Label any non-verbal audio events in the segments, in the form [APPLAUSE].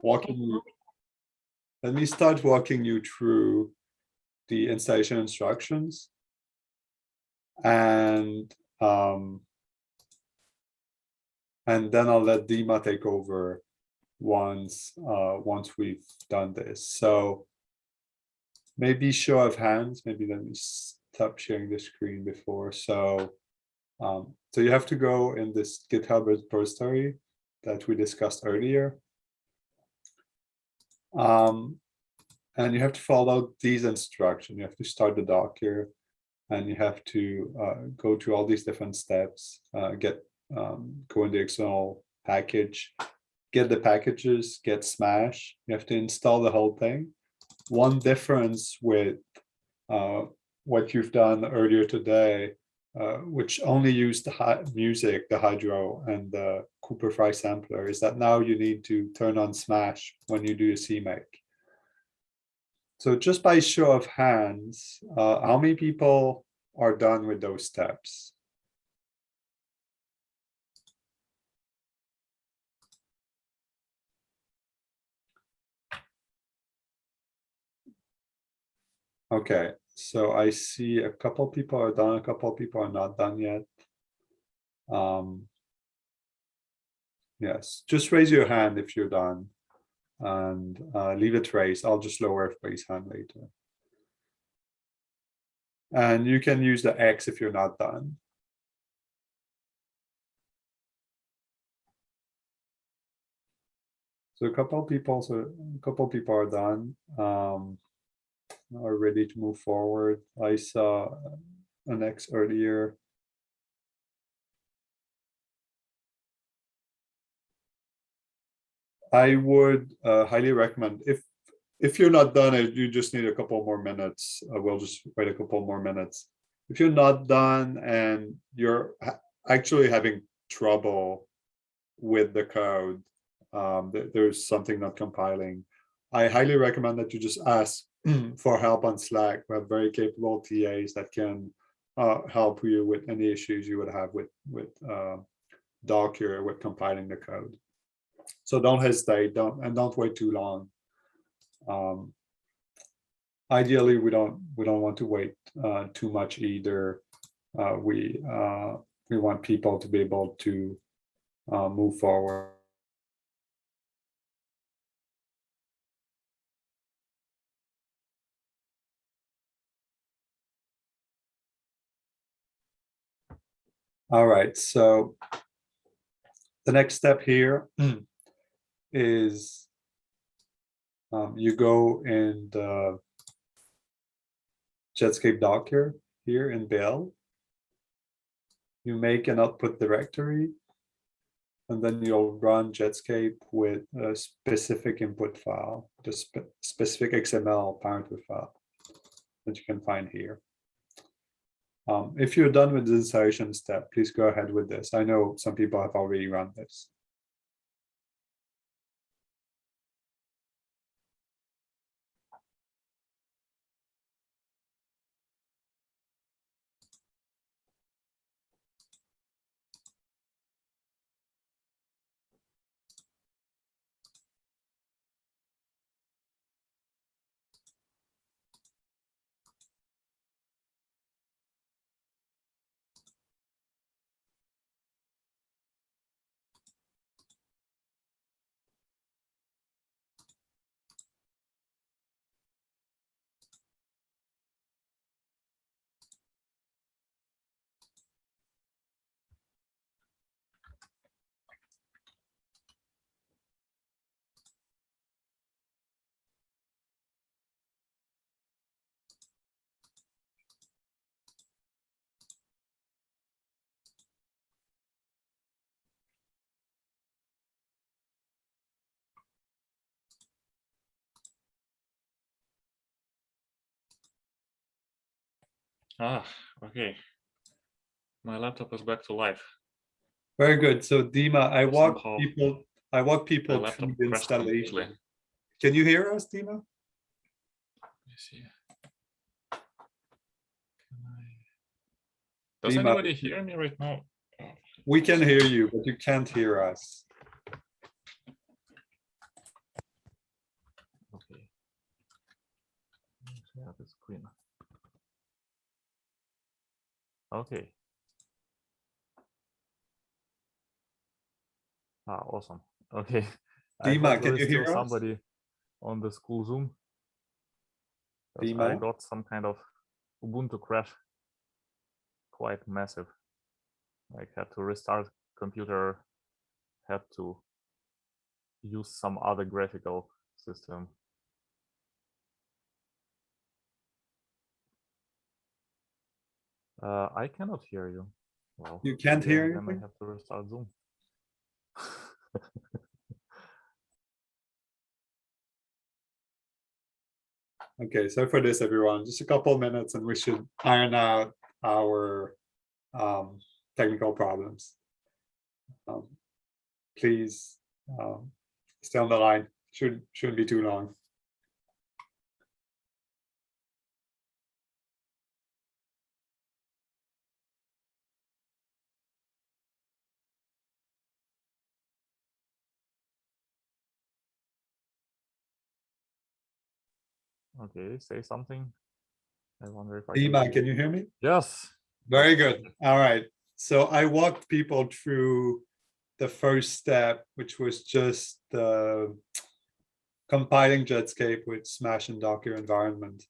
walking. Let me start walking you through the installation instructions. And um, and then I'll let Dima take over once uh, once we've done this. So maybe show of hands, maybe let me stop sharing the screen before. So um, so you have to go in this GitHub repository that we discussed earlier. Um, and you have to follow these instructions. You have to start the Docker and you have to uh, go through all these different steps, uh, get um, go in the external package, get the packages, get Smash. You have to install the whole thing. One difference with uh, what you've done earlier today, uh, which only used the music, the Hydro and the Cooper-Frye sampler, is that now you need to turn on Smash when you do a CMake. So just by show of hands, uh, how many people are done with those steps? Okay, so I see a couple people are done, a couple people are not done yet. Um, yes, just raise your hand if you're done and uh, leave it raised. I'll just lower everybody's hand later. And you can use the X if you're not done. So a couple people, so a couple people are done. Um, are ready to move forward. I saw an X earlier. I would uh, highly recommend if if you're not done it, you just need a couple more minutes. Uh, we'll just wait a couple more minutes. If you're not done and you're actually having trouble with the code, um, th there's something not compiling, I highly recommend that you just ask [CLEARS THROAT] for help on Slack. We have very capable TAs that can uh, help you with any issues you would have with with uh, Docker with compiling the code. So don't hesitate, don't and don't wait too long. Um, ideally, we don't we don't want to wait uh, too much either. Uh, we uh, we want people to be able to uh, move forward. All right, so the next step here [CLEARS THROAT] is um, you go in the Jetscape Docker here in Bell. You make an output directory, and then you'll run Jetscape with a specific input file, the spe specific XML parameter file that you can find here. Um, if you're done with the installation step, please go ahead with this. I know some people have already run this. Ah, okay. My laptop is back to life. Very good. So Dima, I walk people, I walk people through the installation. Can you hear us, Dima? see. Does Dima, anybody hear me right now? We can hear you, but you can't hear us. share the screen. Okay. Ah, awesome. Okay. I Dima, can you hear still us? somebody on the school Zoom? 'Cause I got some kind of Ubuntu crash, quite massive. Like had to restart computer, had to use some other graphical system. Uh, I cannot hear you. Well, You can't hear Then I have to restart Zoom. [LAUGHS] Okay, so for this, everyone, just a couple of minutes and we should iron out our um, technical problems. Um, Please um, stay on the line, shouldn't, shouldn't be too long. Okay, say something. I wonder if I can Dima, hear can you hear me? Yes. Very good. All right. So I walked people through the first step, which was just uh, compiling Jetscape with Smash and Docker environment.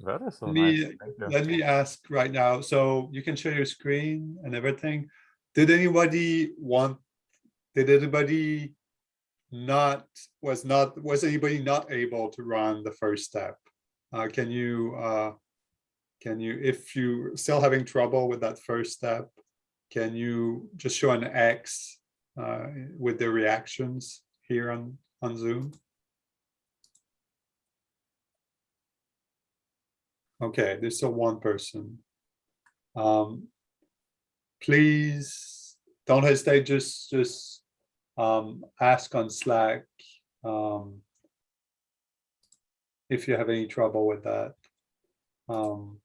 That is so Let nice. me-. Let me ask right now, so you can share your screen and everything. Did anybody want, did anybody not, was not, was anybody not able to run the first step? Uh, can you, uh, can you, if you still having trouble with that first step, can you just show an X uh, with the reactions here on, on Zoom? Okay, there's still one person. Um, please don't hesitate, just, just um, ask on Slack um, if you have any trouble with that. Um,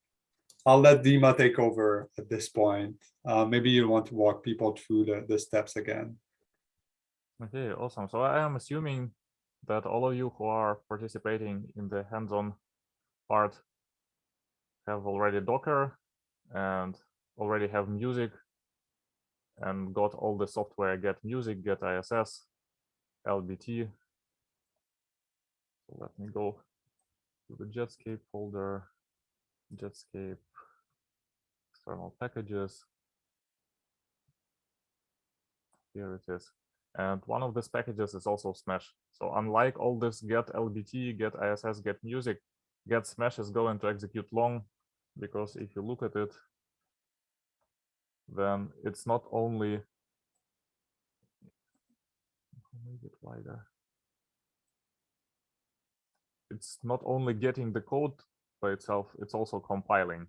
I'll let Dima take over at this point. Uh, maybe you want to walk people through the, the steps again. Okay, awesome. So I am assuming that all of you who are participating in the hands-on part have already Docker and already have music and got all the software get music, get ISS, LBT. So let me go to the Jetscape folder, Jetscape, external packages. Here it is. And one of these packages is also Smash. So unlike all this get LBT, get ISS, get music, get Smash is going to execute long because if you look at it, then it's not only make it wider. It's not only getting the code by itself, it's also compiling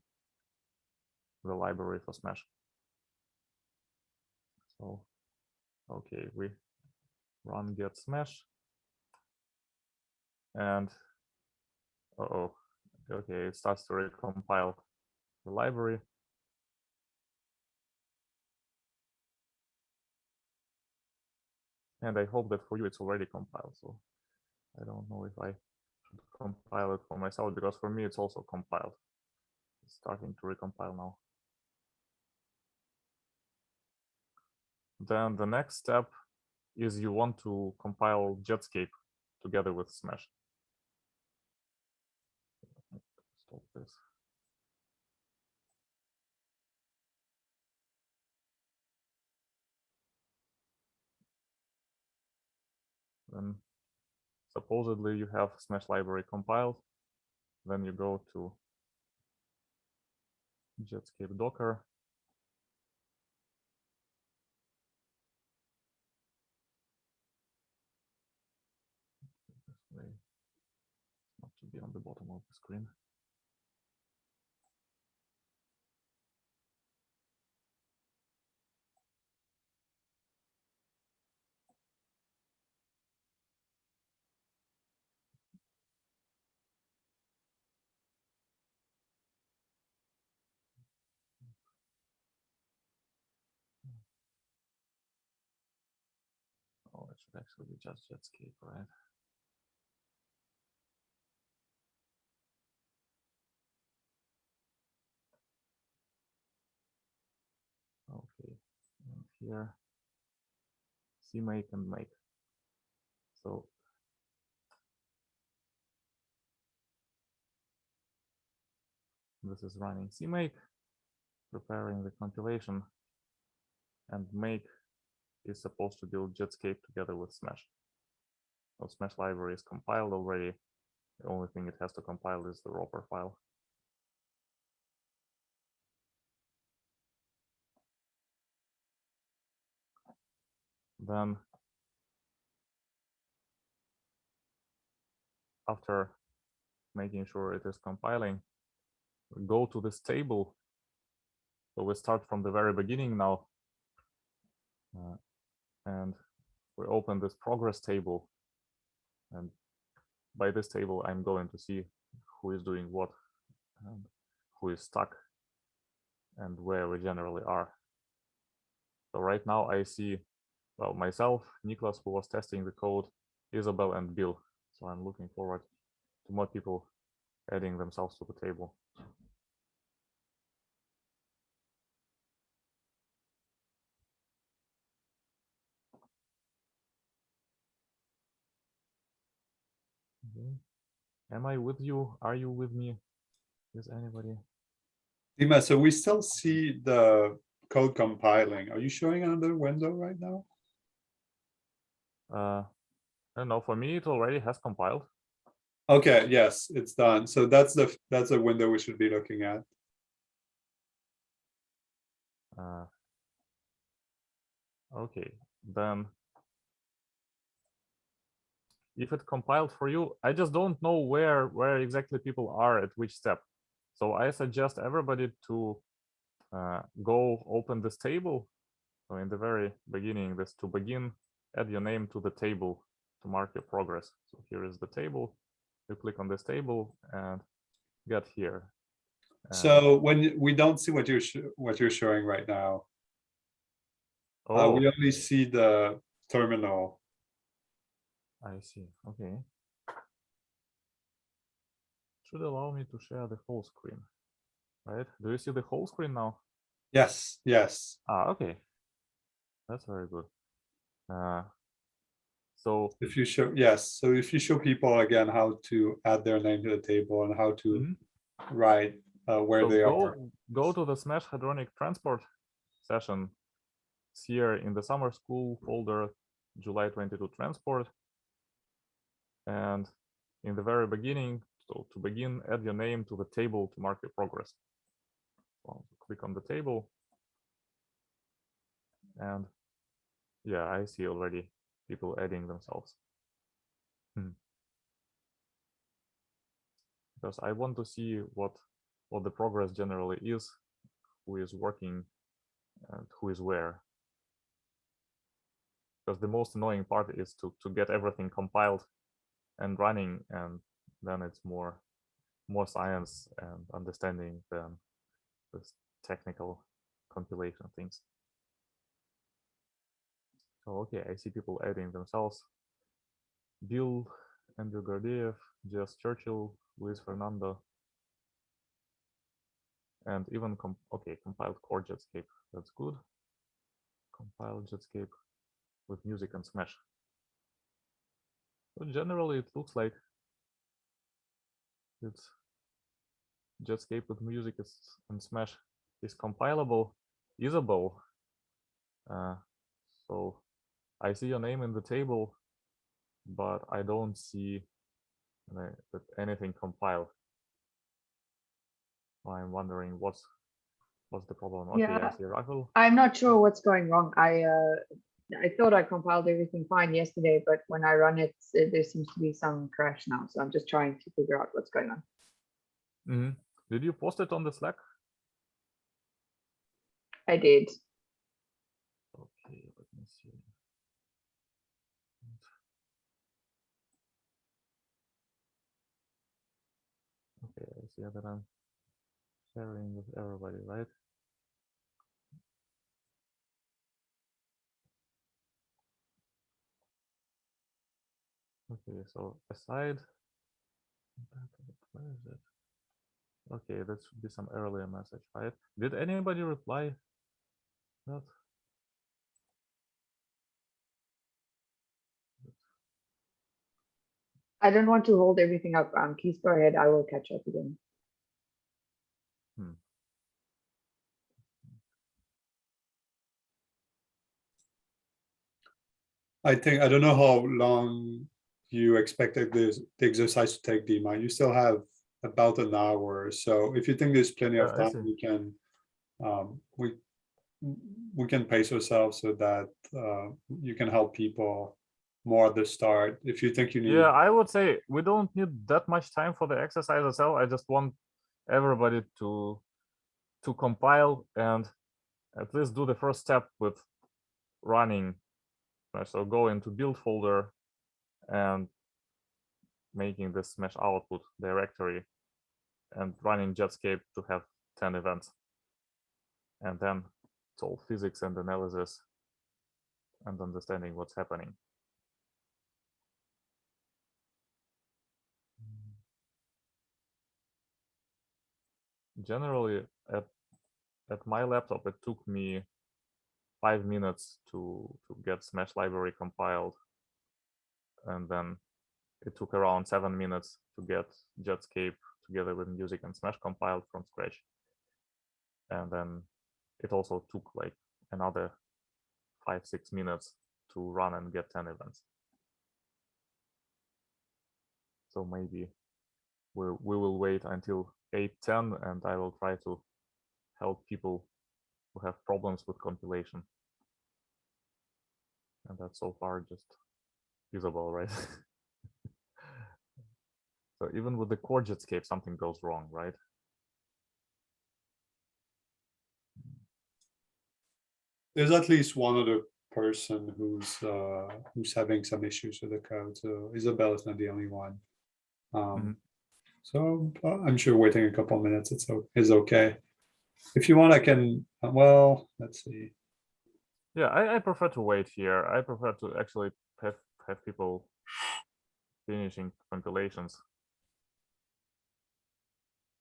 the library for Smash. So, okay, we run get Smash. And, uh oh, okay, it starts to recompile the library. And I hope that for you it's already compiled. So I don't know if I should compile it for myself because for me it's also compiled. It's starting to recompile now. Then the next step is you want to compile Jetscape together with Smash. Stop this. Then supposedly you have Smash library compiled. Then you go to Jetscape Docker. Not to be on the bottom of the screen. actually be just Jetscape, right? Okay, and here, CMake and make. So this is running CMake, preparing the compilation and make is supposed to build Jetscape together with Smash. So Smash library is compiled already. The only thing it has to compile is the wrapper file. Then after making sure it is compiling, we go to this table. So we start from the very beginning now. Uh, and we open this progress table. And by this table, I'm going to see who is doing what and who is stuck and where we generally are. So right now I see, well, myself, Nicholas, who was testing the code, Isabel and Bill. So I'm looking forward to more people adding themselves to the table. Okay. Am I with you? Are you with me? Is anybody? Dima, so we still see the code compiling. Are you showing another window right now? Uh, I don't know. For me, it already has compiled. Okay, yes, it's done. So that's the that's a window we should be looking at. Uh, okay, then if it compiled for you, I just don't know where where exactly people are at which step. So I suggest everybody to uh, go open this table. So in the very beginning, this to begin, add your name to the table to mark your progress. So here is the table. You click on this table and get here. And- So when we don't see what you're what you're showing right now, uh, oh, we only see the terminal. I see. Okay. Should allow me to share the whole screen, right? Do you see the whole screen now? Yes, yes. Ah, okay. That's very good. Uh, so If you show yes, so if you show people again how to add their name to the table and how to Mhm. write uh, where so they go, are. go to the Smash Hadronic Transport session. It's here in the summer school folder, July 22 transport. And in the very beginning, so to begin, add your name to the table to mark your progress. So click on the table. And yeah, I see already people adding themselves. Hmm. Because I want to see what what the progress generally is, who is working and who is where. Because the most annoying part is to, to get everything compiled and running and then it's more more science and understanding than this technical compilation things. Okay, I see people adding themselves. Bill, Andrew Gardiev, Jess Churchill, Luis Fernando, and even com okay compiled core Jetscape. That's good. Compiled Jetscape with music and Smash. So generally, it looks like it's Jetscape with music is, and Smash is compilable, usable. Uh, so I see your name in the table, but I don't see that anything compiled. I'm wondering what's what's the problem. Okay, I Yeah. see Rahul. I'm not sure what's going wrong. I, uh, I thought I compiled everything fine yesterday, but when I run it, there seems to be some crash now. So I'm just trying to figure out what's going on. Mhm. Did you post it on the Slack? I did. Okay, let me see. Okay, I see that I'm sharing with everybody, right? Okay, so aside, where is it? Okay, that should be some earlier message, right? Did anybody reply? Not. I don't want to hold everything up. Um, please go ahead. I will catch up again. Hmm. I think I don't know how long you expected this, the exercise to take, Dima. You still have about an hour. So if you think there's plenty of Yeah, time, we can, um, we, we can pace ourselves so that, uh, you can help people more at the start. If you think you need, Yeah, I would say we don't need that much time for the exercise itself. I just want everybody to to compile and at least do the first step with running. Right, So go into build folder and making the smash output directory and running Jetscape to have 10 events. And then it's all physics and analysis and understanding what's happening. generally at at my laptop it took me five minutes to to get smash library compiled and then it took around seven minutes to get jetscape together with music and smash compiled from scratch and then it also took like another five six minutes to run and get 10 events so maybe we, we will wait until 810 and I will try to help people who have problems with compilation. And that's so far just usable, right? [LAUGHS] so even with the core Jetscape, something goes wrong, right? there's at least one other person who's, uh, who's having some issues with the code. So Isabel is not the only one. Um, so uh, I'm sure waiting a couple minutes it's is okay. If you want, I can, uh, well, let's see. Yeah, I, I prefer to wait here. I prefer to actually have, people finishing compilations.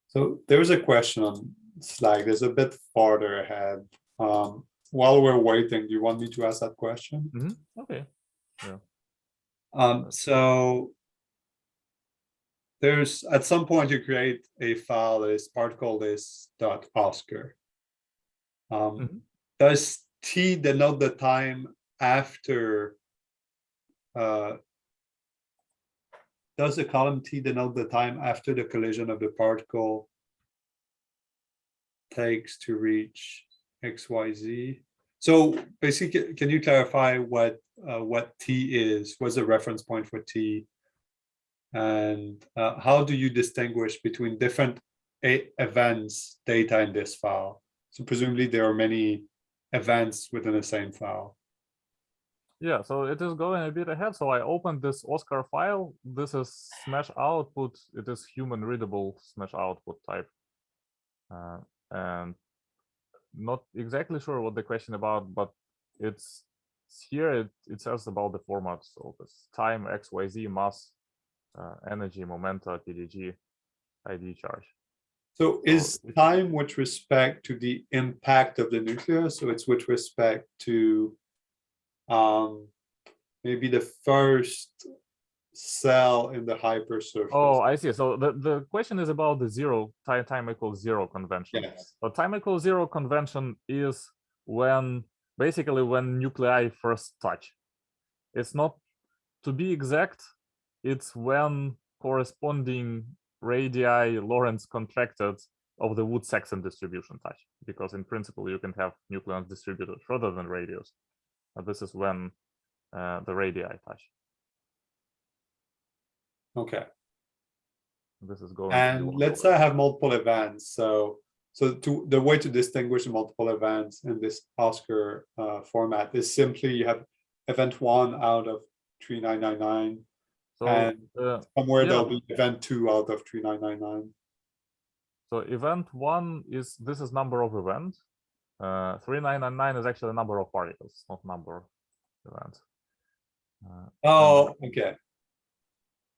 So there's a question on Slack. There's a bit farther ahead. Um, while we're waiting, do you want me to ask that question? Okay. Um, so there's at some point you create a file that is particle list dot Oscar. Um, Mhm. does T denote the time after? Uh, does the column T denote the time after the collision of the particle takes to reach X, Y, Z? So basically, can you clarify what uh, what T is? What's the reference point for T? And uh, how do you distinguish between different events data in this file? So presumably there are many events within the same file. Yeah, so it is going a bit ahead. So I opened this Oscar file. This is Smash output. It is human readable Smash output type. Uh, and not exactly sure what the question about, but it's it's here. It, it says about the format. So this time, X, Y, Z, mass, uh, energy, momenta, PDG, ID charge. So is time with respect to the impact of the nucleus? So it's with respect to um, maybe the first cell in the hypersurface. Oh, I see. So the, the question is about the zero time time equals zero convention. Yes. So time equals zero convention is when basically when nuclei first touch. It's not to be exact, it's when corresponding radii Lorentz contracted of the Woods-Saxon distribution touch. Because in principle you can have nucleons distributed further than radius. But this is when uh, the radii touch. Okay. This is going And let's say I have multiple events. So, so to the way to distinguish multiple events in this Oscar uh, format is simply you have event one out of 3999 So and uh, somewhere there'll be event two out of 3999. So event one is this is number of event. Uh, 3999 is actually the number of particles, not number of events. Uh, Oh, okay.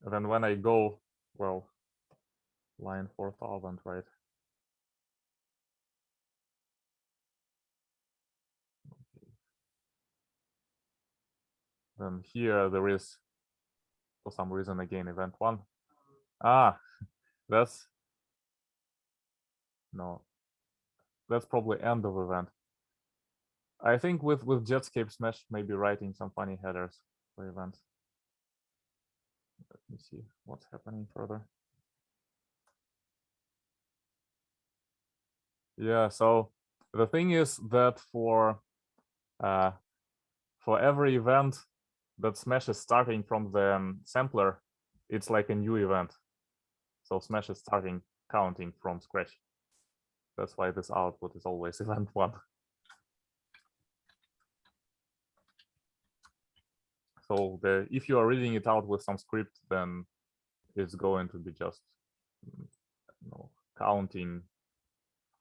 and then when I go, well, line 4000, right? Okay. Then here there is for some reason again event one. Ah, [LAUGHS] that's no, that's probably end of event. I think with with Jetscape Smash maybe writing some funny headers for events. Let me see what's happening further. Yeah, so the thing is that for uh, for every event that Smash is starting from the um, sampler, it's like a new event. So Smash is starting counting from scratch. That's why this output is always [LAUGHS] event one. So the if you are reading it out with some script, then it's going to be just mm, you know, counting.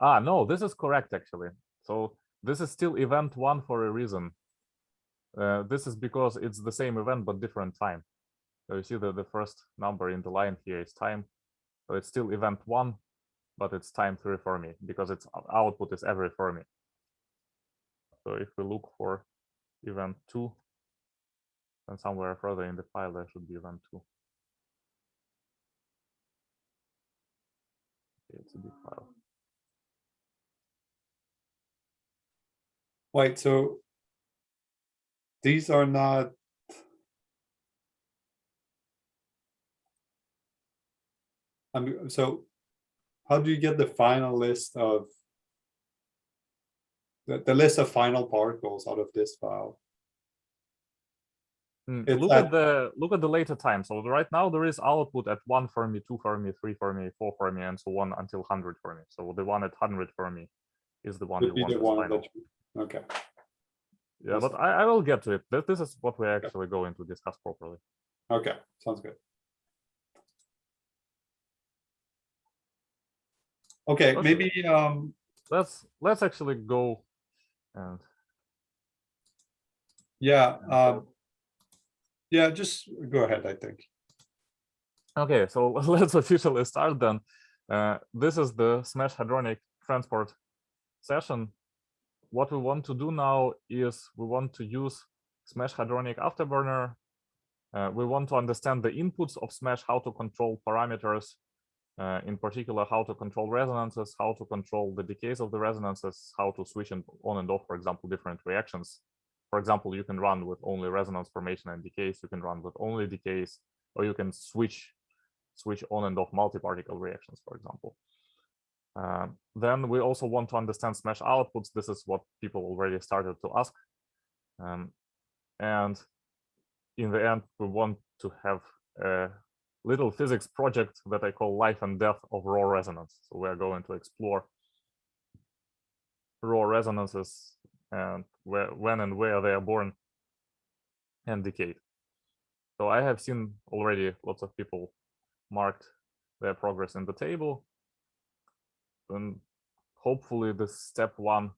Ah, no, this is correct actually. So this is still event one for a reason. Uh, this is because it's the same event but different time. So you see that the first number in the line here is time. So it's still event one, but it's time three for me because its output is every for me. So if we look for event two, then somewhere further in the file there should be event two. Okay, it's a big file. Wait, so these are not. I mean, so how do you get the final list of the, the list of final particles out of this file? Mm, look at- at the look at the later time. So right now there is output at one Fermi, two Fermi, three Fermi, four Fermi, and so on until hundred Fermi. So the one at hundred Fermi is the one you want the one that, you- okay, Yeah, but. I, I will get to it. This is what we're actually going to discuss properly. okay, sounds good. Okay, Okay. maybe, um, Let's let's actually go and yeah, and um, go- yeah, just go ahead, I think. Okay, so [LAUGHS] let's officially start then. Uh, this is the Smash Hadronic transport session. What we want to do now is we want to use Smash Hadronic Afterburner. Uh, we want to understand the inputs of Smash, how to control parameters, uh, in particular, how to control resonances, how to control the decays of the resonances, how to switch on and off, for example, different reactions. For example, you can run with only resonance formation and decays, you can run with only decays, or you can switch switch on and off multi-particle reactions, for example. Um, then we also want to understand smash outputs. This is what people already started to ask. Um, and in the end, we want to have a little physics project that I call life and death of rho resonance. So we're going to explore rho resonances and where, when and where they are born and decayed. So I have seen already lots of people marked their progress in the table. And hopefully the step one,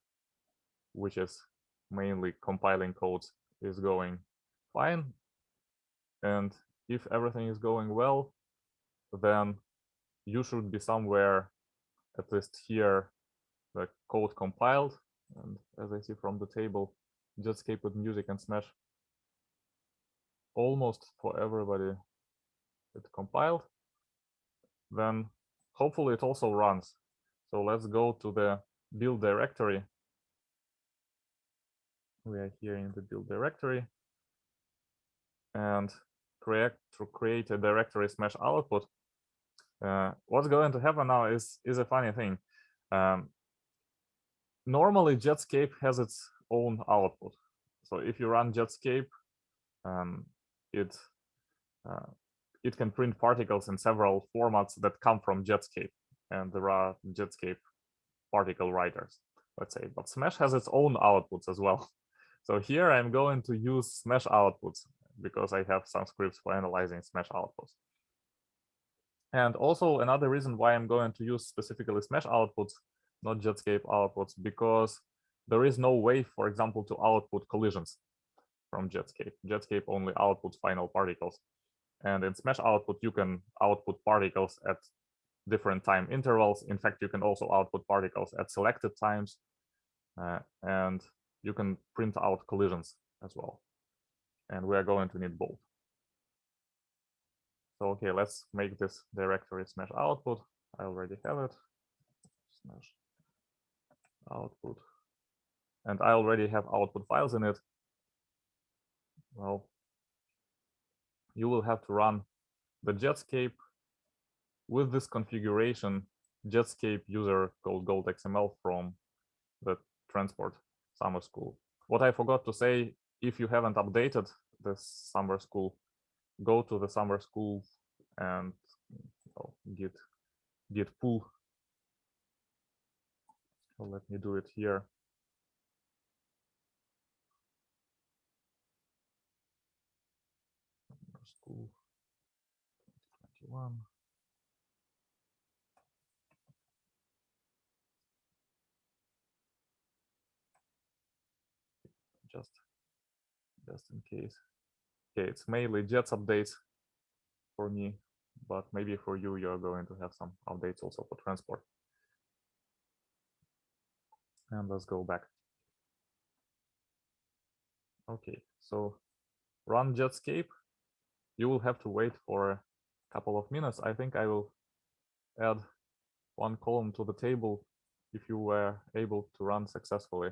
which is mainly compiling codes, is going fine. And if everything is going well, then you should be somewhere, at least here, the code compiled. And as I see from the table, Jetscape with music and Smash. Almost for everybody it compiled. Then hopefully it also runs. So let's go to the build directory. We are here in the build directory. And create to create a directory smash output uh, what's going to happen now is is a funny thing um, normally jetscape has its own output so if you run jetscape um, it uh, it can print particles in several formats that come from Jetscape, and there are Jetscape particle writers, let's say. But Smash has its own outputs as well. [LAUGHS] So here I'm going to use Smash outputs because I have some scripts for analyzing Smash outputs. And also another reason why I'm going to use specifically Smash outputs, not Jetscape outputs, because there is no way, for example, to output collisions from Jetscape. Jetscape only outputs final particles. And in Smash output, you can output particles at different time intervals. In fact, you can also output particles at selected times. Uh, and you can print out collisions as well. And we are going to need both. So okay, let's make this directory smash output. I already have it. Smash output. And I already have output files in it. Well, you will have to run the Jetscape with this configuration Jetscape user called Gold XML from the transport summer school. What I forgot to say, if you haven't updated this summer school, go to the summer school and oh, git git pull. So let me do it here. Summer School 2021. just just in case. Okay, it's mainly Jets updates for me, but maybe for you, you're going to have some updates also for transport. And let's go back. Okay, so run Jetscape. You will have to wait for a couple of minutes. I think I will add one column to the table if you were able to run successfully.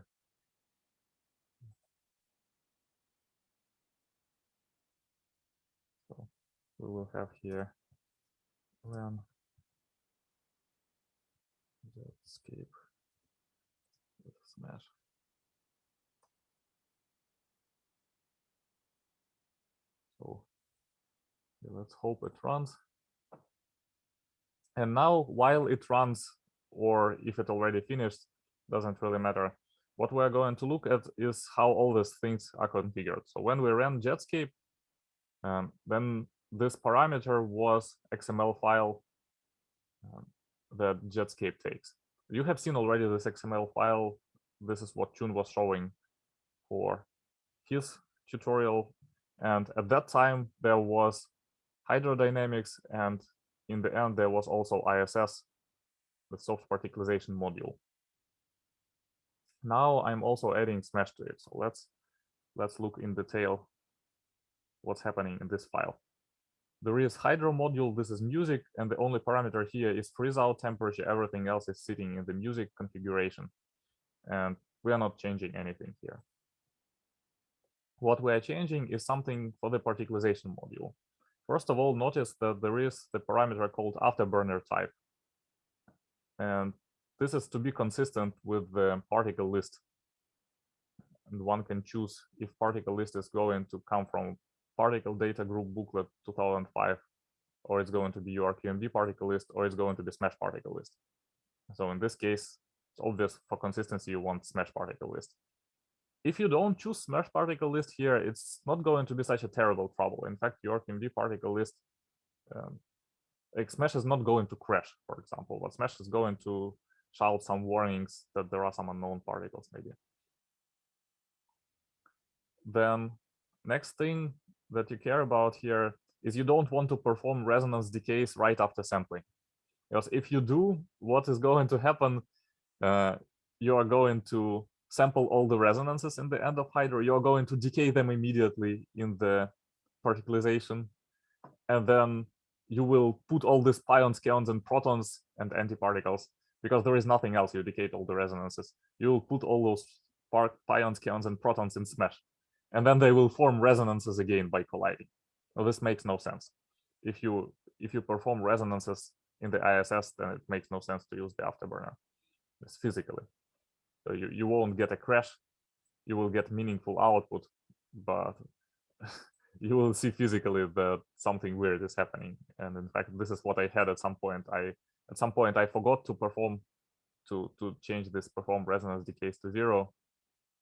We will have here run escape with smash. So let's hope it runs. And now while it runs, or if it already finished, doesn't really matter. What we're going to look at is how all these things are configured. So when we ran Jetscape, um, then this parameter was XML file um, that Jetscape takes. You have seen already this XML file. This is what Chun was showing for his tutorial. And at that time, there was hydrodynamics. And in the end, there was also ISS, the soft particularization module. Now I'm also adding Smash to it. So let's let's look in detail what's happening in this file there is hydro module, this is music, and the only parameter here is freeze out temperature. Everything else is sitting in the music configuration. And we are not changing anything here. What we are changing is something for the particularization module. First of all, notice that there is the parameter called afterburner type. And this is to be consistent with the particle list. And one can choose if particle list is going to come from particle data group booklet 2005, or it's going to be UrQMD particle list, or it's going to be Smash particle list. So in this case, it's obvious for consistency, you want Smash particle list. If you don't choose Smash particle list here, it's not going to be such a terrible trouble. In fact, UrQMD particle list, um, Smash is not going to crash, for example, but Smash is going to shout some warnings that there are some unknown particles maybe. Then next thing that you care about here is you don't want to perform resonance decays right after sampling. Because if you do, what is going to happen, uh, you are going to sample all the resonances in the end of Hydro, you're going to decay them immediately in the particularization. And then you will put all these pions, kaons, and protons and antiparticles because there is nothing else. You decay all the resonances. You will put all those pions, kaons, and protons in Smash and then they will form resonances again by colliding. This makes no sense. If you if you perform resonances in the ISS, then it makes no sense to use the afterburner. It's physically. So you, you won't get a crash, you will get meaningful output, but [LAUGHS] you will see physically that something weird is happening. And in fact, this is what I had at some point. I at some point I forgot to perform to to change this perform resonance decays to zero.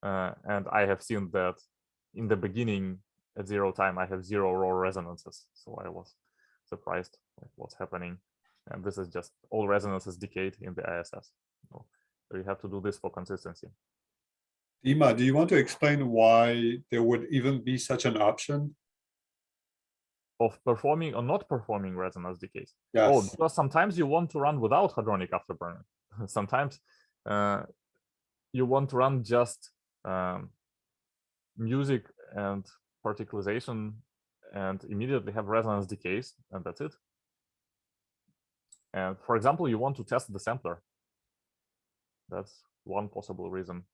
Uh, and I have seen that in the beginning at zero time, I have zero rho resonances. So I was surprised like what's happening. And this is just all resonances decayed in the ISS. So, you have to do this for consistency. Dima, do you want to explain why there would even be such an option? Of performing or not performing resonance decays. Oh, Yes. Oh, because sometimes you want to run without hadronic afterburner. [LAUGHS] sometimes uh, you want to run just um, music and particlization and immediately have resonance decays, and that's it. And for example, you want to test the sampler. That's one possible reason.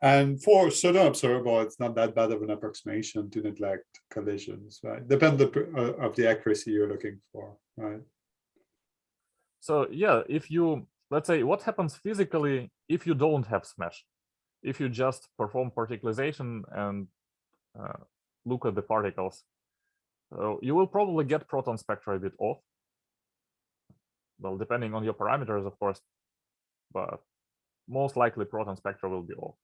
And for pseudo observable, it's not that bad of an approximation to neglect collisions, right? Depend uh, of the accuracy you're looking for, right? So yeah, if you let's say what happens physically if you don't have smash, if you just perform particlization and uh, look at the particles, so you will probably get proton spectra a bit off. Well, depending on your parameters, of course, but most likely proton spectra will be off.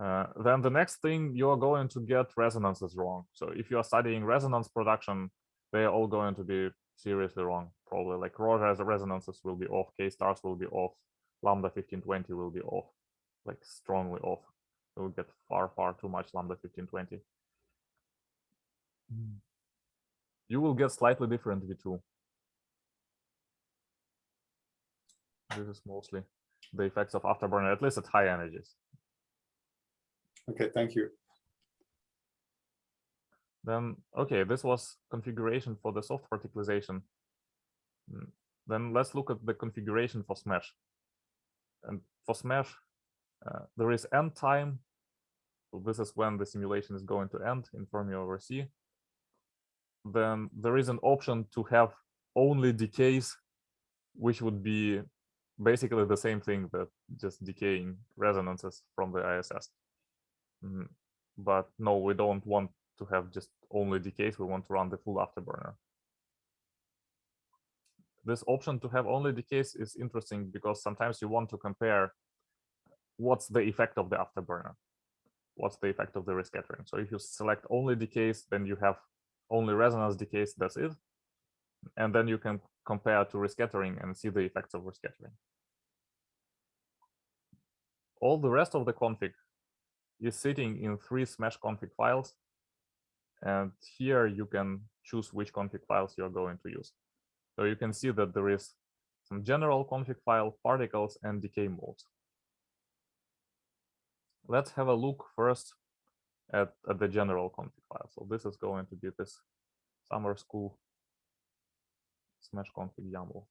Uh, then the next thing you're going to get resonances wrong. So if you are studying resonance production, they're all going to be seriously wrong. Probably like Rogers resonances will be off, K stars will be off, lambda 1520 will be off, like strongly off. You will get far, far too much lambda 1520. You will get slightly different V2. This is mostly the effects of afterburner, at least at high energies. Okay, thank you. Then, okay, this was configuration for the soft particlization. Mm, then let's look at the configuration for Smash. And for Smash, uh, there is end time. So this is when the simulation is going to end in Fermi over C. Then there is an option to have only decays, which would be basically the same thing that just decaying resonances from the ISS. Mm, but no, we don't want to have just only decays. We want to run the full afterburner. This option to have only decays is interesting because sometimes you want to compare what's the effect of the afterburner, what's the effect of the rescattering. So if you select only decays, then you have only resonance decays, that's it. And then you can compare to rescattering and see the effects of rescattering. All the rest of the config is sitting in three smash config files. And here you can choose which config files you're going to use. So you can see that there is some general config file, particles, and decay modes. Let's have a look first at, at the general config file. So this is going to be this summer school smash config YAML.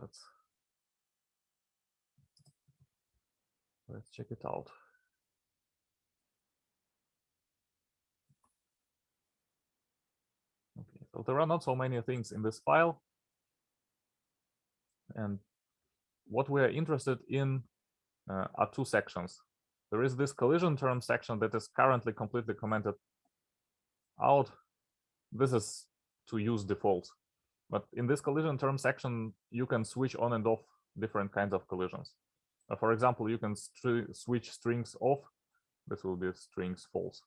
Let's let's check it out. Okay, so there are not so many things in this file. And what we are interested in uh, are two sections. There is this collision term section that is currently completely commented out. This is to use default. But in this collision term section, you can switch on and off different kinds of collisions. Uh, for example, you can switch strings off. This will be strings false.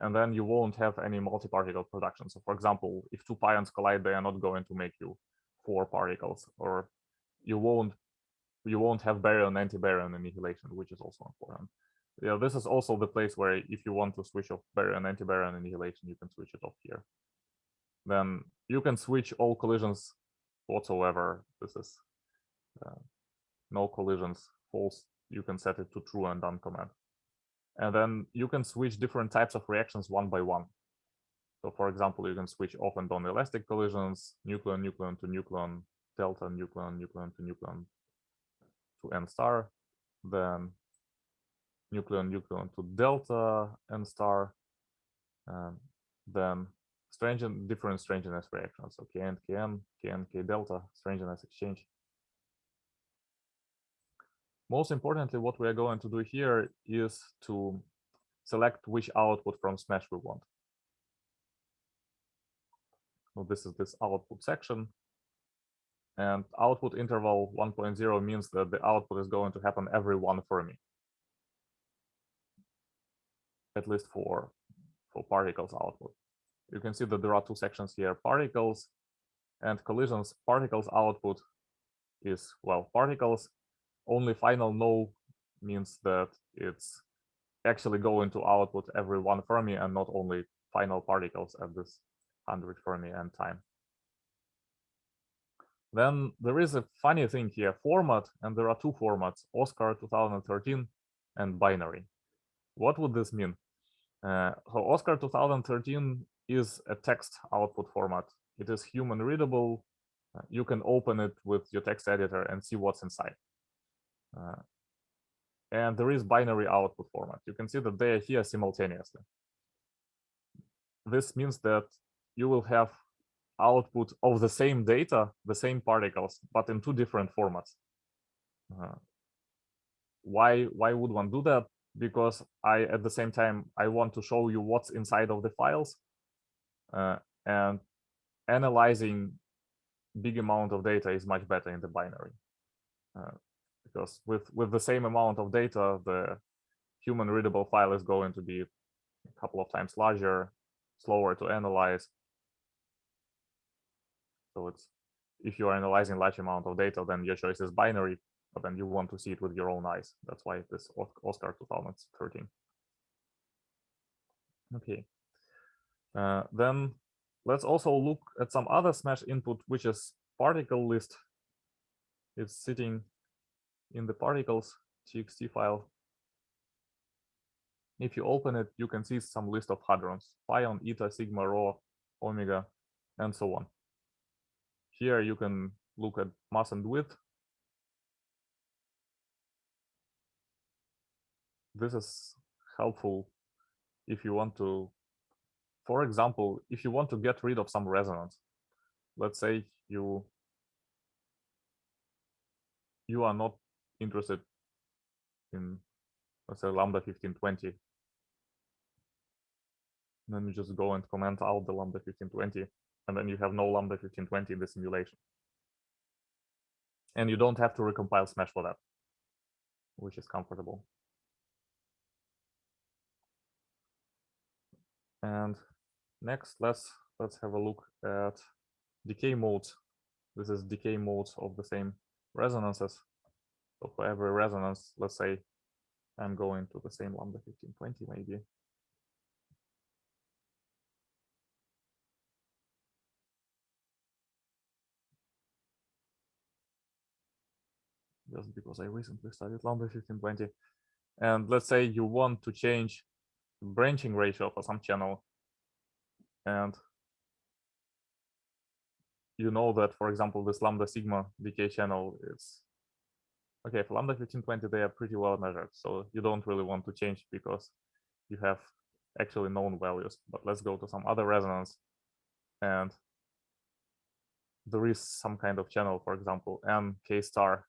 And then you won't have any multi-particle production. So for example, if two pions collide, they are not going to make you four particles, or you won't you won't have baryon anti-baryon annihilation, which is also important. Yeah, this is also the place where if you want to switch off baryon anti-baryon annihilation, you can switch it off here. Then you can switch all collisions whatsoever. This is uh, no collisions false. You can set it to true and done command. And then you can switch different types of reactions one by one. So for example, you can switch off and on elastic collisions, nucleon, nucleon to nucleon, delta, nucleon, nucleon to nucleon, to n star, then nucleon nucleon to delta n star, and then strange and different strangeness reactions. So Kn, Kn, Kn, K delta, strangeness exchange. Most importantly, what we are going to do here is to select which output from Smash we want. So this is this output section. And output interval 1.0 means that the output is going to happen every one Fermi. At least for, for particles output. You can see that there are two sections here, particles and collisions. Particles output is, well, particles. Only final no means that it's actually going to output every one Fermi and not only final particles at this 100 Fermi end time. Then there is a funny thing here, format, and there are two formats, Oscar 2013 and binary. what would this mean? Uh, so Oscar 2013 is a text output format. It is human readable. Uh, you can open it with your text editor and see what's inside. Uh, and there is binary output format. You can see that they are here simultaneously. This means that you will have output of the same data, the same particles, but in two different formats. Uh, why why would one do that? Because I at the same time I want to show you what's inside of the files, uh, and analyzing big amount of data is much better in the binary. Uh, because with with the same amount of data, the human readable file is going to be a couple of times larger, slower to analyze. So it's if you are analyzing large amount of data, then your choice is binary, but then you want to see it with your own eyes. That's why this Oscar 2013. Okay. Uh, then let's also look at some other Smash input, which is particle list. It's sitting in the particles txt file. If you open it, you can see some list of hadrons, pion, eta, sigma, rho, omega, and so on. Here you can look at mass and width. This is helpful if you want to, for example, if you want to get rid of some resonance. Let's say you you are not interested in let's say lambda 1520 let me just go and comment out the lambda 1520 and then you have no lambda 1520 in the simulation. And you don't have to recompile smash for that which is comfortable. And next let's let's have a look at decay modes. This is decay modes of the same resonances. So for every resonance, let's say I'm going to the same lambda 1520 maybe. Just because I recently studied lambda 1520. And let's say you want to change branching ratio for some channel. And you know that, for example, this lambda sigma decay channel is okay, for lambda 1520, they are pretty well measured. So you don't really want to change because you have actually known values. But let's go to some other resonance. And there is some kind of channel, for example, M K star.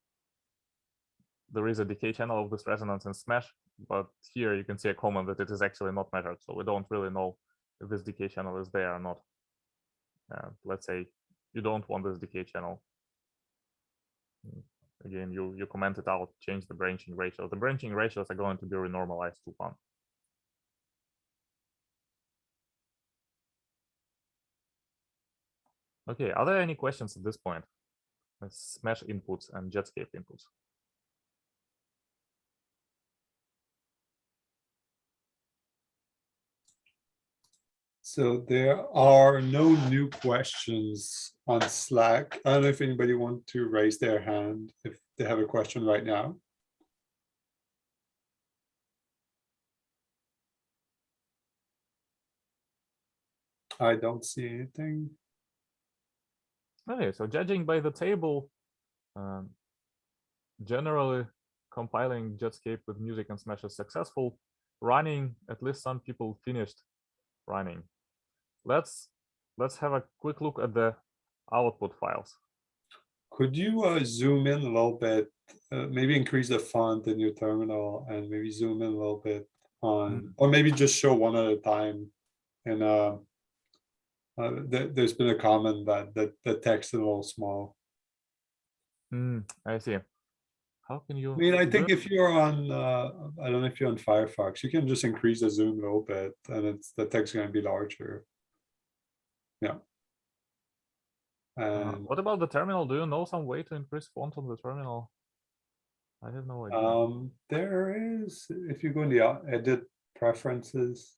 There is a decay channel of this resonance in Smash, but here you can see a comment that it is actually not measured. So we don't really know if this decay channel is there or not. Uh, let's say you don't want this decay channel again, you, you commented out, change the branching ratio. The branching ratios are going to be renormalized to one. Okay, are there any questions at this point? Smash inputs and Jetscape inputs. So there are no new questions on Slack. I don't know if anybody wants to raise their hand if they have a question right now. I don't see anything. Okay, so judging by the table, um, generally compiling Jetscape with music and Smash is successful. Running, at least some people finished running. Let's let's have a quick look at the output files. Could you uh, zoom in a little bit, uh, maybe increase the font in your terminal and maybe zoom in a little bit on, Mm. or maybe just show one at a time. And uh, uh, th- there's been a comment that, that the text is a little small. Hmm, I see. How can you? I mean, I think if you're on, uh, I don't know if you're on Firefox, you can just increase the zoom a little bit and it's, the text gonna be larger. Yeah. Uh, what about the terminal? Do you know some way to increase font on the terminal? I have no idea. um, there is, if you go in the uh, edit preferences.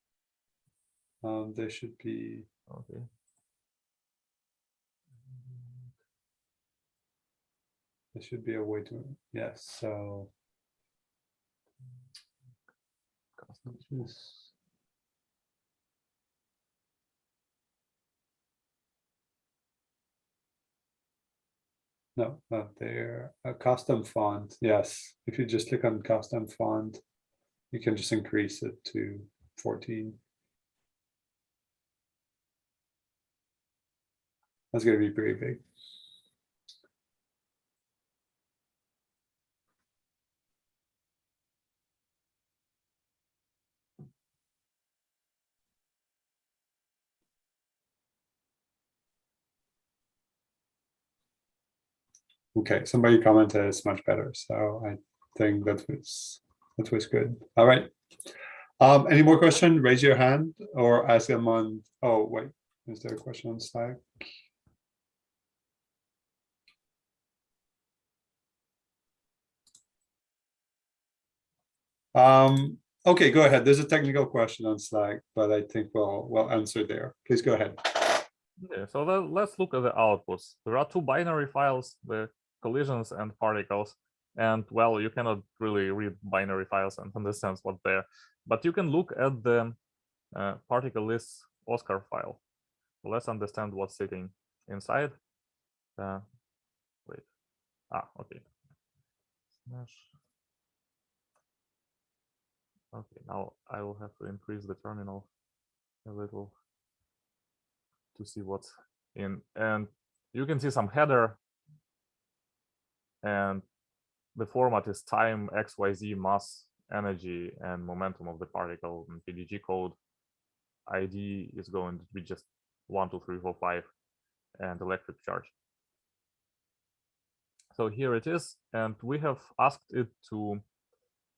Um, there should be, okay. there should be a way to, yes, so. custom. No, not there. A custom font, yes. If you just click on custom font, you can just increase it to fourteen. That's gonna be pretty big. Okay, somebody commented it's much better, so I think that was, that was good. All right. Um, any more question? Raise your hand or ask them on, oh, wait, is there a question on Slack? Um, okay, go ahead. There's a technical question on Slack, but I think we'll, we'll answer there. Please go ahead. Yeah, so then let's look at the outputs. There are two binary files, the collisions and particles. And well, you cannot really read binary files and [LAUGHS] understand what's there, but you can look at the uh, particle list Oscar file. Let's understand what's sitting inside. Uh, wait, ah, okay. Smash. Okay, now I will have to increase the terminal a little to see what's in. And you can see some header and the format is time, XYZ, mass, energy, and momentum of the particle in PDG code. ID is going to be just one, two, three, four, five, and electric charge. So here it is, and we have asked it to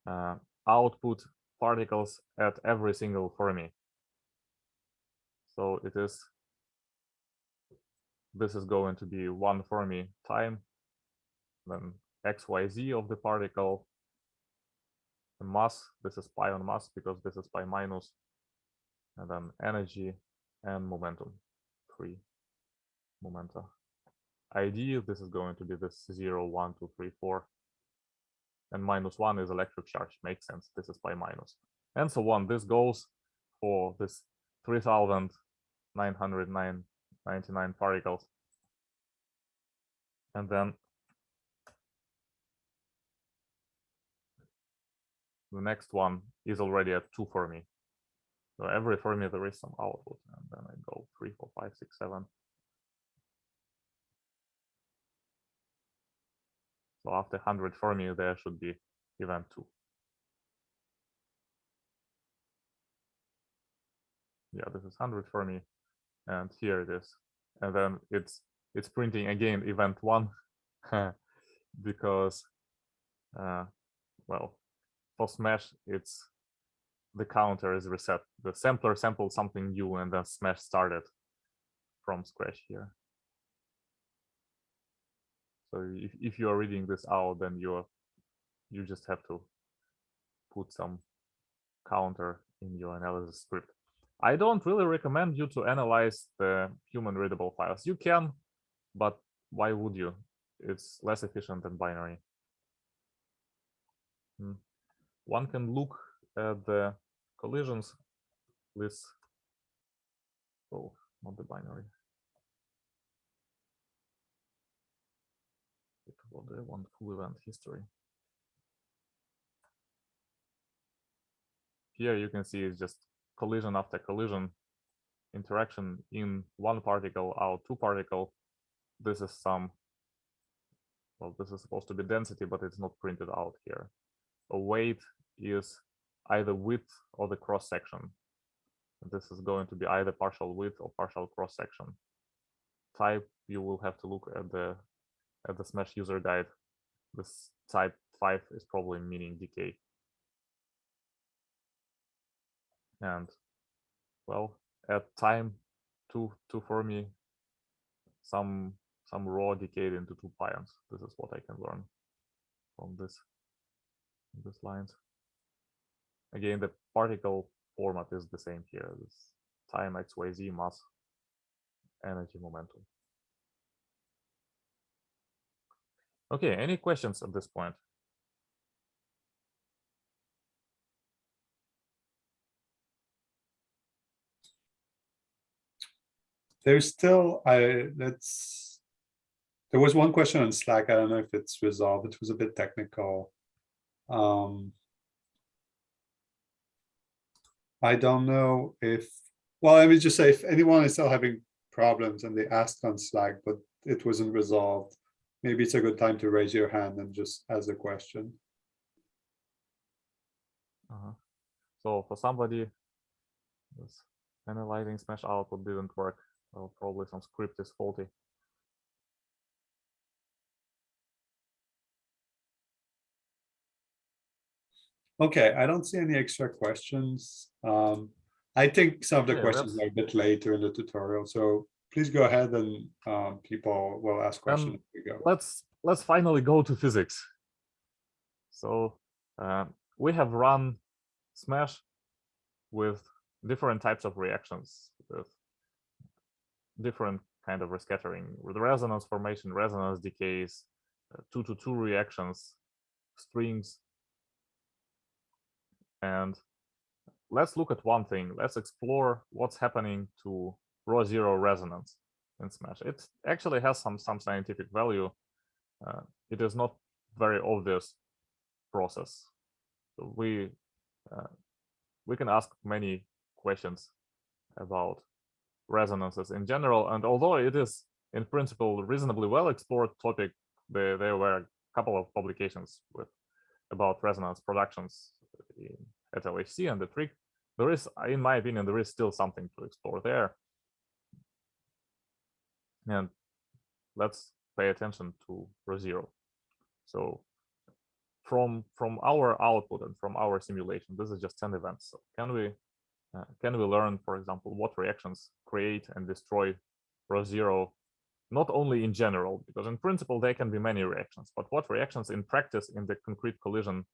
uh, output particles at every single Fermi. So it is, this is going to be one Fermi time, then xyz of the particle, the mass, this is pion mass because this is pi minus, and then energy and momentum, three momenta. ID, this is going to be this 0, 1, 2, 3, 4, and minus 1 is electric charge, makes sense, this is pi minus, and so on. This goes for this 3,999 particles. And then the next one is already at two Fermi. So every Fermi there is some output, and then I go three, four, five, six, seven. So after 100 Fermi, there should be event two. Yeah, this is 100 Fermi, and here it is. And then it's it's printing again event one [LAUGHS] because, uh, well, for Smash, it's the counter is reset. The sampler sampled something new and then Smash started from scratch here. So if, if you are reading this out, then you're you just have to put some counter in your analysis script. I don't really recommend you to analyze the human readable files. You can, but why would you? It's less efficient than binary. Hmm one can look at the collisions with oh not the binary. It the one full event history. Here you can see it's just collision after collision interaction in one particle out two particle. This is some well this is supposed to be density but it's not printed out here. A weight is either width or the cross section. This is going to be either partial width or partial cross section. Type you will have to look at the at the Smash user guide. This type five is probably meaning decay. And well, at time two two Fermi, some some rho decayed into two pions. This is what I can learn from this this lines. Again, the particle format is the same here. This time XYZ mass energy momentum. Okay, any questions at this point? There's still, I that's, there was one question on Slack. I don't know if it's resolved. It was a bit technical. Um, I don't know if, well, let me just say, if anyone is still having problems and they asked on Slack, but it wasn't resolved. Maybe it's a good time to raise your hand and just ask a question. Uh-huh. So for somebody, this analyzing smash output didn't work. Well, probably some script is faulty. Okay, I don't see any extra questions. Um, I think some of the Yeah, questions are a bit later in the tutorial, so please go ahead and um, people will ask questions. Um, we go. let's let's finally go to physics. So uh, we have run Smash with different types of reactions, with different kind of rescattering, with resonance formation, resonance decays, uh, two to two reactions, strings, and let's look at one thing. Let's explore what's happening to rho zero resonance in Smash. It actually has some some scientific value. Uh, it is not very obvious process. So we uh, we can ask many questions about resonances in general, and although it is in principle reasonably well explored topic, there there were a couple of publications with about resonance productions at LHC and the trick. There is, in my opinion, there is still something to explore there. And let's pay attention to rho zero. So from from our output and from our simulation, this is just 10 events. So can we uh, can we learn, for example, what reactions create and destroy rho zero, not only in general, because in principle there can be many reactions, but what reactions in practice in the concrete collision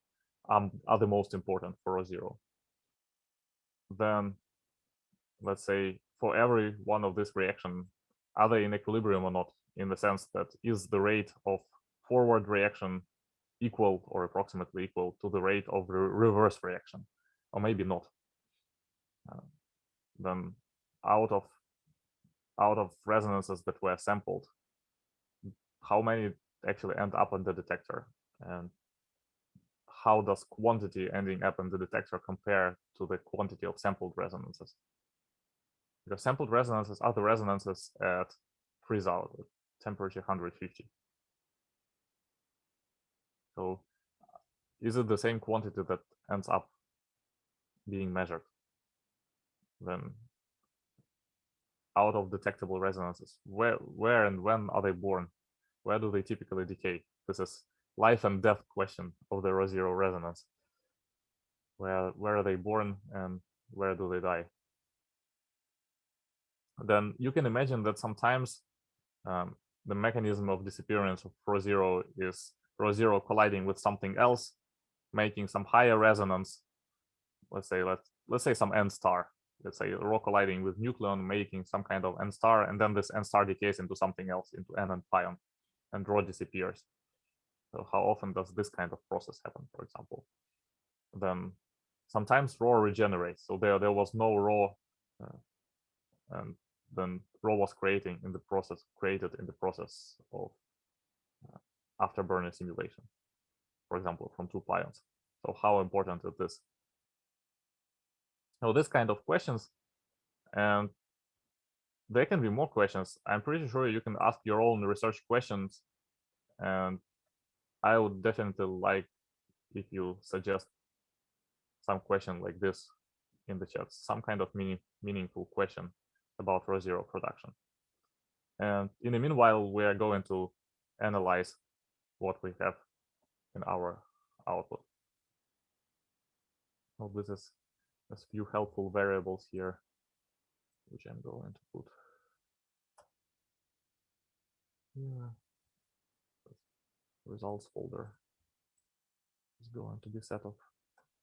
um, are the most important for rho zero. Then let's say for every one of this reaction, are they in equilibrium or not? In the sense that is the rate of forward reaction equal or approximately equal to the rate of re reverse reaction, or maybe not. Uh, then out of out of resonances that were sampled, how many actually end up in the detector, and how does quantity ending up in the detector compare to the quantity of sampled resonances? Because sampled resonances are the resonances at freeze out, temperature 150. So is it the same quantity that ends up being measured? Then out of detectable resonances, where, where and when are they born? Where do they typically decay? This is life and death question of the rho zero resonance. Where, where are they born and where do they die? Then you can imagine that sometimes um, the mechanism of disappearance of rho zero is rho zero colliding with something else, making some higher resonance. Let's say let's let's say some n star. Let's say rho colliding with nucleon, making some kind of n star, and then this n star decays into something else, into n and pion, and rho disappears. So how often does this kind of process happen, for example? Then sometimes rho regenerates. So there there was no rho, uh, and then rho was creating in the process created in the process of uh, afterburner simulation, for example, from two pions. So how important is this? So this kind of questions, and there can be more questions. I'm pretty sure you can ask your own research questions, and I would definitely like if you suggest some question like this in the chat, some kind of meaning, meaningful question about rho zero production. And in the meanwhile, we are going to analyze what we have in our output. Well, this is a few helpful variables here, which I'm going to put. Yeah. Results folder is going to be set of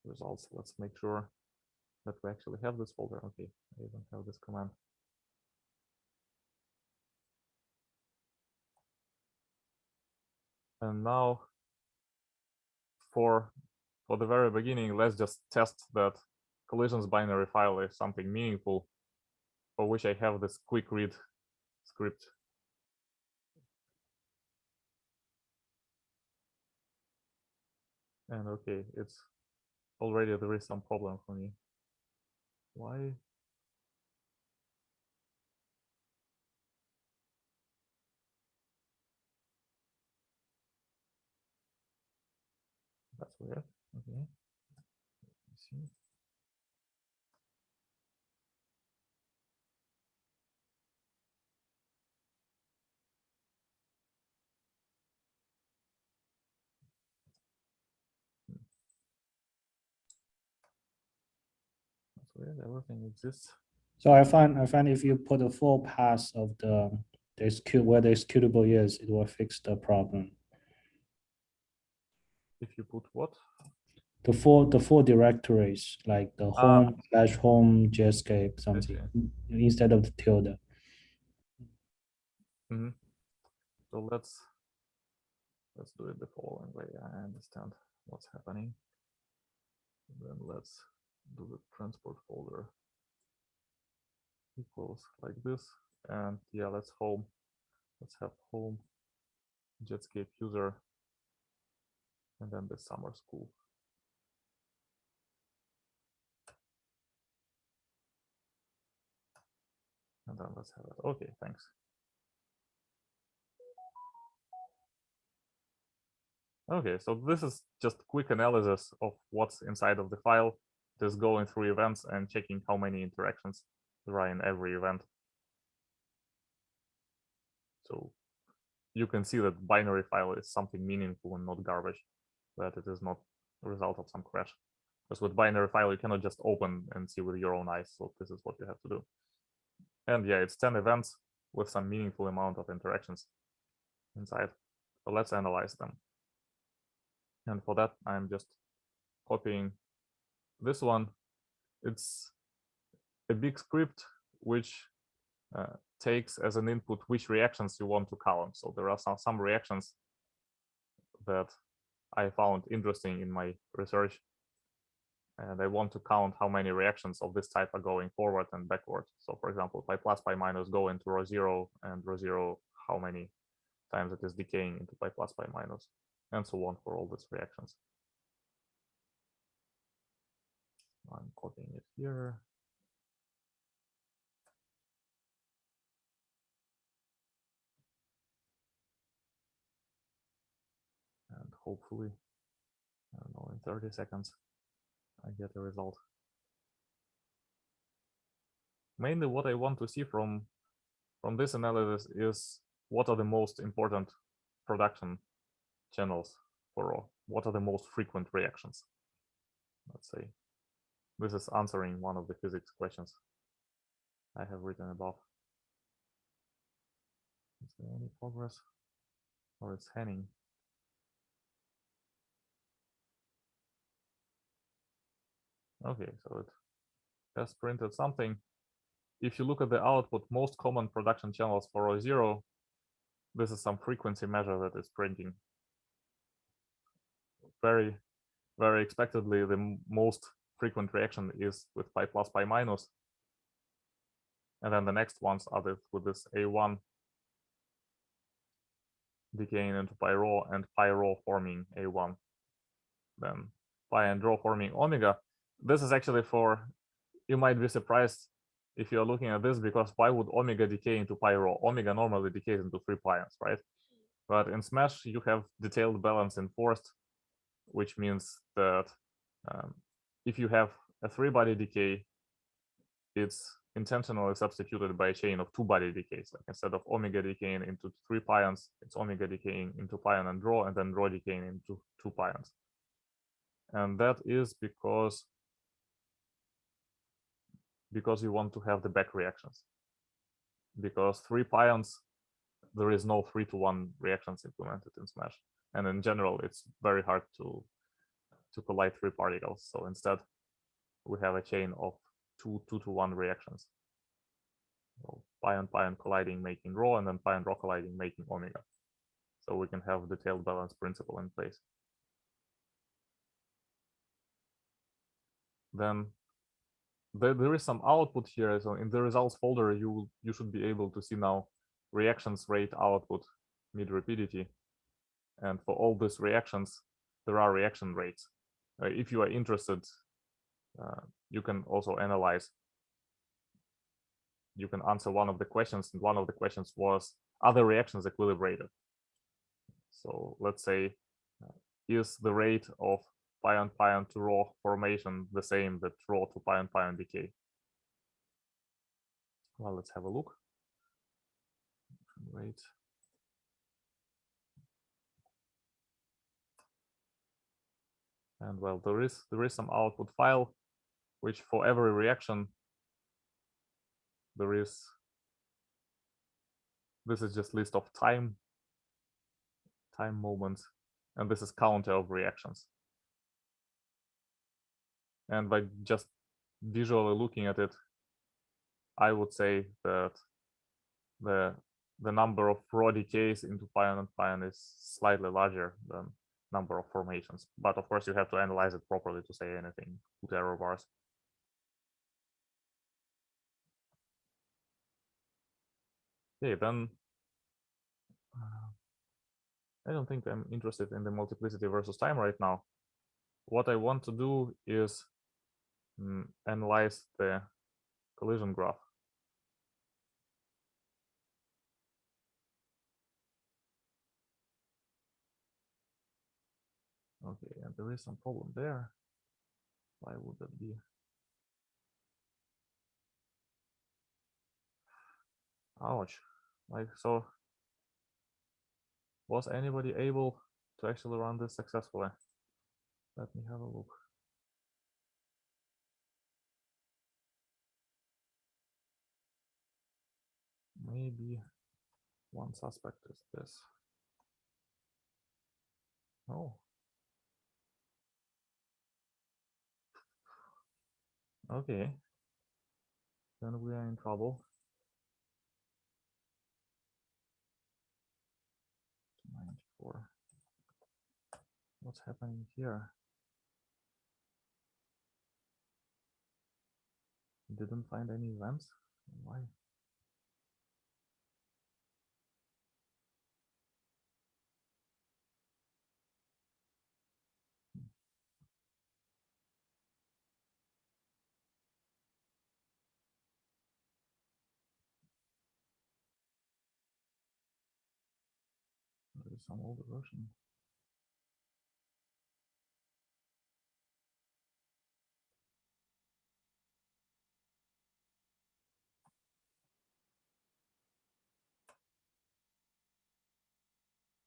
results. Let's make sure that we actually have this folder. Okay, I even have this command. And now for for the very beginning, let's just test that collisions binary file is something meaningful, for which I have this quick read script. And okay, it's already there is some problem for me. Why? That's weird. Okay. Let me see. That's weird. Everything exists. So I find, I find if you put a full pass of the, the execute, where the executable is, it will fix the problem. If you put what? The full, the full directories, like the Ah. home slash home Jetscape I something, see. instead of the tilde. hmm So let's let's do it the following way. I understand what's happening. And Then let's do the transport folder equals like this. And yeah, let's home. Let's have home Jetscape user and then the summer school. And then let's have it. Okay, thanks. Okay, so this is just quick analysis of what's inside of the file, just going through events and checking how many interactions there are in every event. So you can see that binary file is something meaningful and not garbage, that it is not a result of some crash. Because with binary file, you cannot just open and see with your own eyes. So this is what you have to do. And yeah, it's 10 events with some meaningful amount of interactions inside. So let's analyze them. And for that, I'm just copying this one. It's a big script which uh, takes as an input which reactions you want to count. So there are some, some reactions that I found interesting in my research. And I want to count how many reactions of this type are going forward and backward. So for example, pi plus, pi minus go into rho zero and rho zero, how many times it is decaying into pi plus, pi minus and so on for all these reactions. I'm copying it here. And hopefully, I don't know, in 30 seconds, I get a result. Mainly what I want to see from, from this analysis is what are the most important production channels for all? What are the most frequent reactions? Let's say this is answering one of the physics questions I have written above. Is there any progress? Or it's Henning? Okay, so it has printed something. If you look at the output, most common production channels for rho zero, this is some frequency measure that is printing very, very expectedly, the most frequent reaction is with pi plus, pi minus. And then the next ones are with this A1 decaying into pi rho and pi rho forming A1. Then pi and rho forming omega. This is actually for, you might be surprised if you're looking at this because why would omega decay into pi rho? Omega normally decays into three pions, right? But in Smash, you have detailed balance enforced which means that um, if you have a three body decay, it's intentionally substituted by a chain of two body decays. Like instead of omega decaying into three pions, it's omega decaying into pion and rho, and then rho decaying into two pions. And that is because because you want to have the back reactions. Because three pions, there is no three to one reactions implemented in Smash and in general it's very hard to to collide three particles. So instead we have a chain of two two to one reactions. So pion pion colliding making rho and then pion rho colliding making omega. So we can have detailed balance principle in place. Then there, there is some output here. So in the results folder you you should be able to see now reactions rate output mid rapidity. And for all these reactions, there are reaction rates. Uh, if you are interested, uh, you can also analyze. You can answer one of the questions, and one of the questions was, are the reactions equilibrated? So let's say, uh, is the rate of pion-pion to rho formation the same that rho to pion-pion decay? Well, let's have a look. Rate. And well, there is there is some output file, which for every reaction, there is. This is just list of time, time moments, and this is counter of reactions. And by just visually looking at it, I would say that the the number of rho decays into pion and pion is slightly larger than number of formations. But of course, you have to analyze it properly to say anything. Put error bars. Okay, then uh, I don't think I'm interested in the multiplicity versus time right now. What I want to do is mm, analyze the collision graph. Okay, and there is some problem there. Why would that be? Ouch. Like, so was anybody able to actually run this successfully? Let me have a look. Maybe one suspect is this. Oh, Okay. Then we are in trouble. 94. What's happening here? Didn't find any events? Why? Some older version.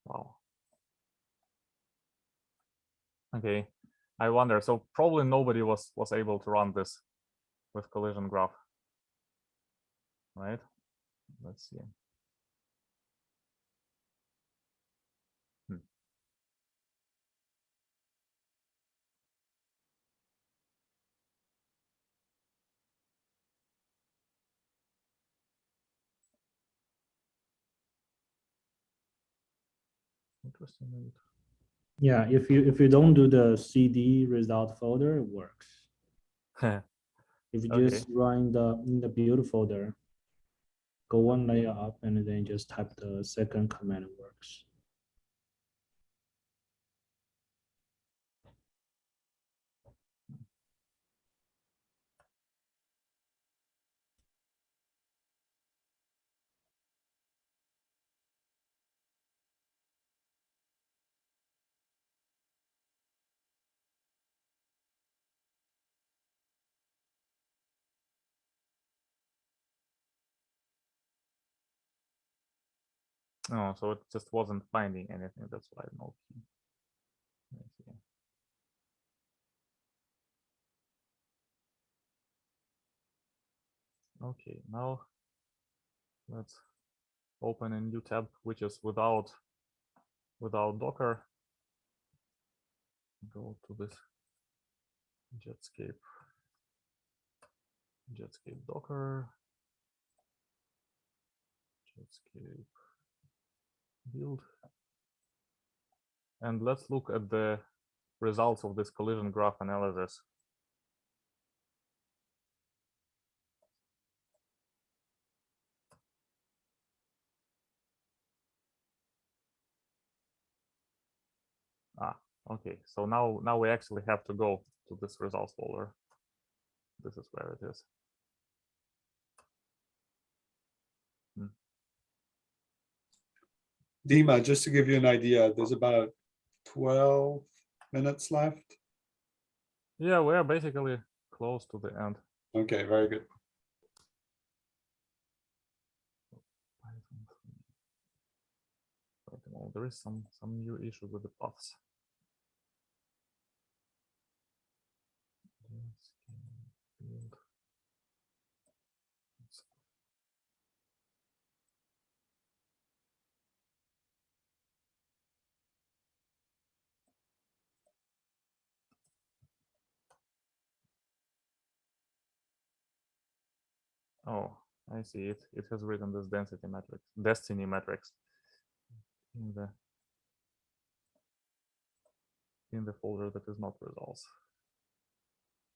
Wow. Okay, I wonder. So probably nobody was was able to run this with collision graph, right? Let's see. Hmm. Interesting. Yeah, if you if you don't do the CD result folder, it works. If you Okay. just run the in the build folder, go one layer up and then just type the second command, it works. Oh, so it just wasn't finding anything. That's why no key. Okay, now let's open a new tab, which is without without Docker. Go to this Jetscape. Jetscape Docker. Jetscape Build. And let's look at the results of this collision graph analysis. Ah, okay. So now, now we actually have to go to this results folder. This is where it is. Dima, just to give you an idea, there's about twelve minutes left. Yeah, we are basically close to the end. Okay, very good. Python three. Wait a moment, there is some some new issue with the paths. Yes, can build. Let's- Oh, I see it. It has written this density matrix, destiny matrix in the in the folder that is not results.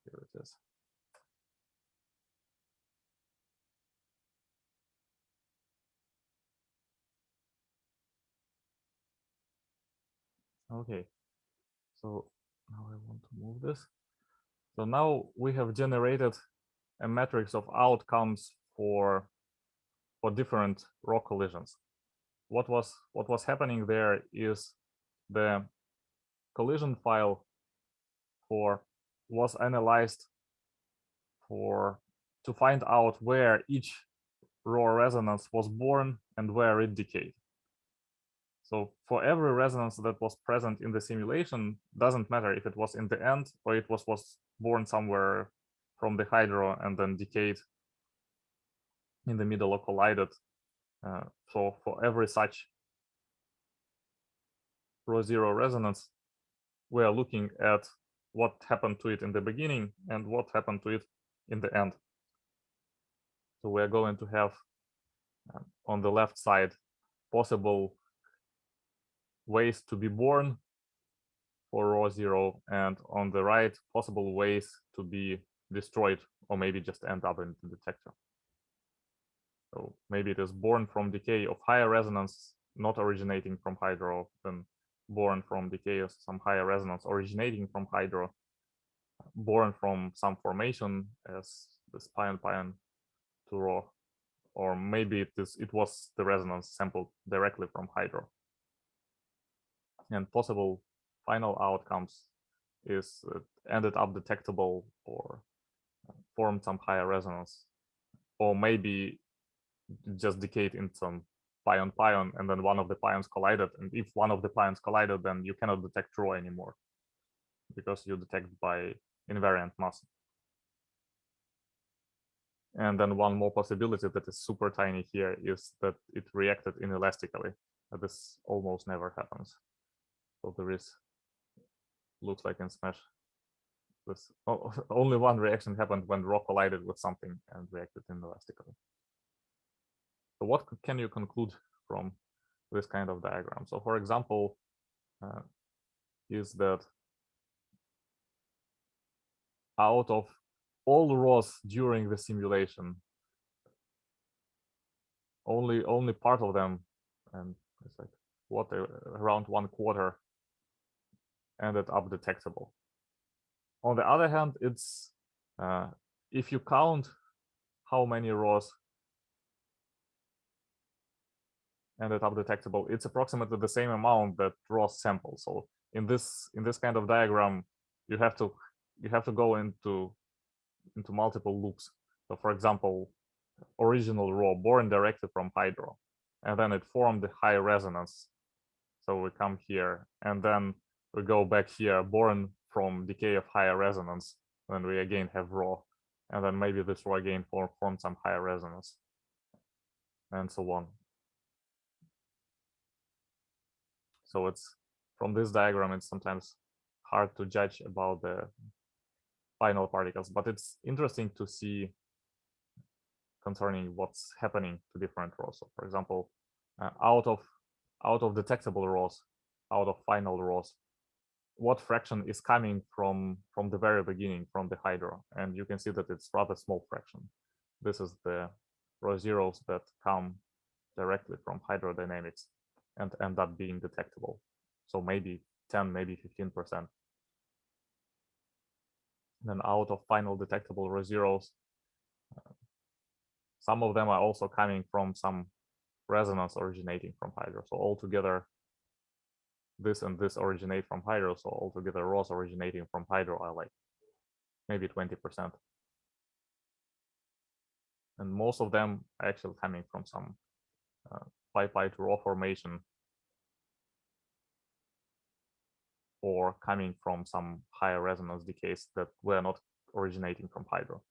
Here it is. Okay, so now I want to move this. So now we have generated a matrix of outcomes for for different rock collisions. What was what was happening there is the collision file for was analyzed for to find out where each rho resonance was born and where it decayed. So for every resonance that was present in the simulation, doesn't matter if it was in the end or it was was born somewhere from the hydro and then decayed in the middle or collided. Uh, so for every such rho zero resonance, we are looking at what happened to it in the beginning and what happened to it in the end. So we are going to have um, on the left side possible ways to be born for rho zero and on the right possible ways to be destroyed or maybe just end up in the detector. So maybe it is born from decay of higher resonance, not originating from hydro, then born from decay of some higher resonance originating from hydro, born from some formation as this pion pion to rho, or maybe it is it was the resonance sampled directly from hydro. And possible final outcomes is ended up detectable or formed some higher resonance, or maybe just decayed in some pion pion and then one of the pions collided. And if one of the pions collided then you cannot detect rho anymore because you detect by invariant mass. And then one more possibility that is super tiny here is that it reacted inelastically. This almost never happens. So there is looks like in SMASH o- [LAUGHS] only one reaction happened when rho collided with something and reacted inelastically so what can you conclude from this kind of diagram? So for example, uh, is that out of all rhos during the simulation, only only part of them, and it's like what uh, around one quarter ended up detectable. On the other hand, it's uh, if you count how many rhos ended up detectable, it's approximately the same amount that Ross sample. So in this in this kind of diagram, you have to you have to go into into multiple loops. So for example, original rho born directly from hydro, and then it formed the high resonance. So we come here, and then we go back here, born from decay of higher resonance. Then we again have rho, and then maybe this rho again form form some higher resonance, and so on. So it's from this diagram, it's sometimes hard to judge about the final particles, but it's interesting to see concerning what's happening to different rhos. So for example, uh, out of out of detectable rhos, out of final rhos, what fraction is coming from from the very beginning from the hydro? And you can see that it's rather small fraction. This is the rho zeros that come directly from hydrodynamics and end up being detectable. So maybe 10, maybe 15%. Then out of final detectable rho zeros, uh, some of them are also coming from some resonance originating from Hydro. So altogether, this and this originate from Hydro. So altogether, rhos originating from Hydro are like maybe 20%. And most of them are actually coming from some uh, pi pi to rho formation or coming from some higher resonance decays that were not originating from hydro.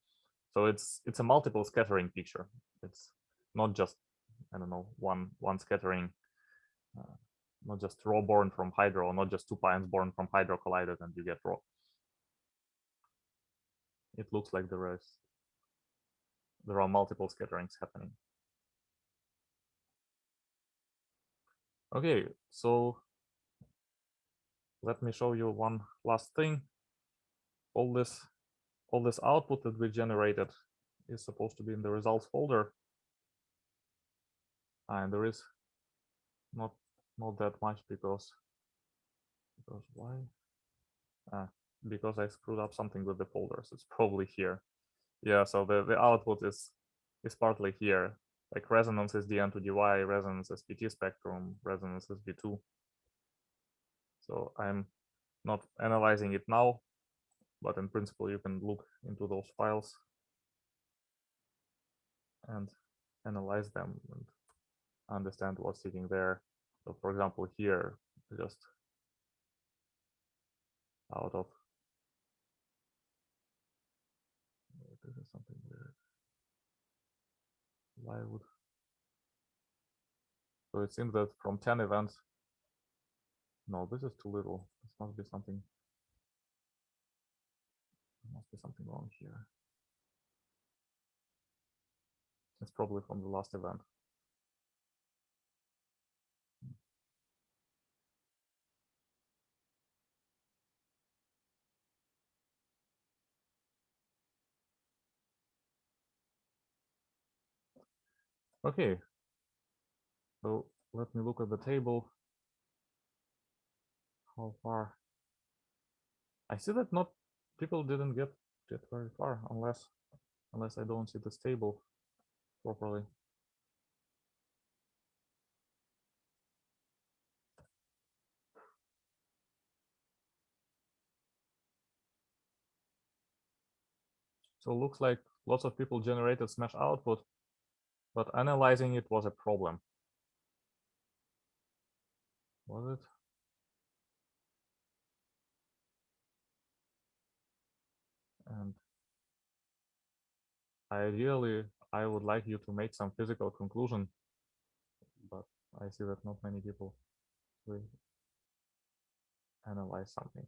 So it's it's a multiple scattering picture. It's not just I don't know one one scattering, uh, not just rho born from hydro, not just two pions born from hydro collided and you get rho. It looks like there is there are multiple scatterings happening. Okay, so let me show you one last thing. All this, all this output that we generated is supposed to be in the results folder. And there is not not that much because because why? Ah, because I screwed up something with the folders. It's probably here. Yeah, so the, the output is is partly here. Like resonance is dn to dy, resonance is pt spectrum, resonance is v2. So I'm not analyzing it now, but in principle, you can look into those files and analyze them and understand what's sitting there. So for example, here, just out of this is something weird. Why would so it seems that from 10 events, no, this is too little. This must be something. There must be something wrong here. It's probably from the last event. Okay. So let me look at the table. How far? I see that not people didn't get get very far unless unless I don't see this table properly. So looks like lots of people generated smash output, but analyzing it was a problem. Was it? And ideally, I would like you to make some physical conclusion, but I see that not many people will analyze something.